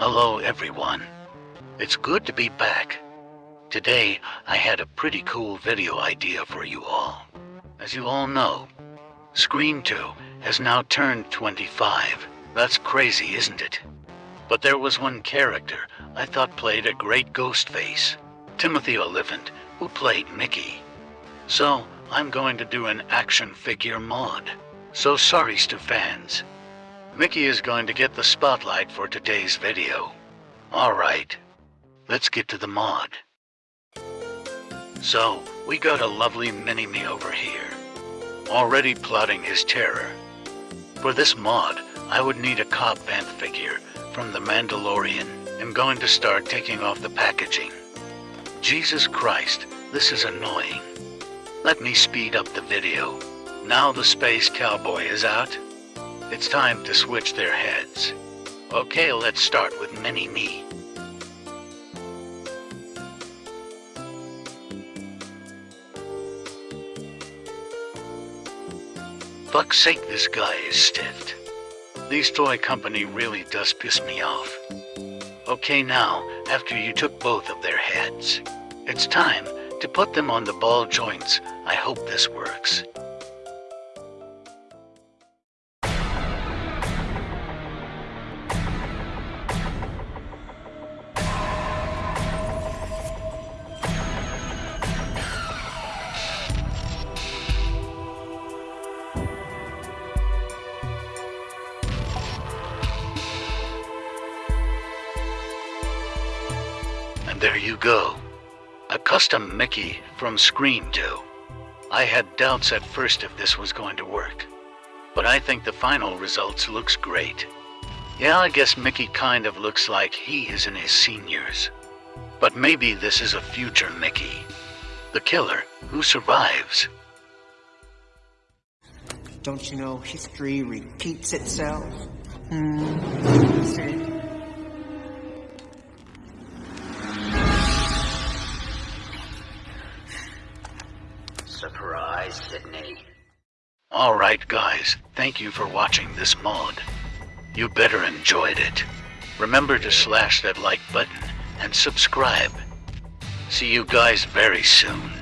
Hello, everyone. It's good to be back. Today, I had a pretty cool video idea for you all. As you all know, Scream 2 has now turned 25. That's crazy, isn't it? But there was one character I thought played a great ghost face Timothy Olyphant, who played Mickey. So, I'm going to do an action figure mod. So sorry to fans. Mickey is going to get the spotlight for today's video. Alright, let's get to the mod. So, we got a lovely mini-me over here, already plotting his terror. For this mod, I would need a Cobb Vanth figure from The Mandalorian. I'm going to start taking off the packaging. Jesus Christ, this is annoying. Let me speed up the video. Now the Space Cowboy is out. It's time to switch their heads. Okay, let's start with Mini-Me. Fuck's sake, this guy is stiffed. These toy company really does piss me off. Okay now, after you took both of their heads, it's time to put them on the ball joints. I hope this works. And there you go. A custom Mickey from Scream 2. I had doubts at first if this was going to work. But I think the final results looks great. Yeah, I guess Mickey kind of looks like he is in his seniors. But maybe this is a future Mickey. The killer who survives. Don't you know history repeats itself? Hmm. Surprise, Sidney. Alright guys, thank you for watching this mod. You better enjoyed it. Remember to slash that like button and subscribe. See you guys very soon.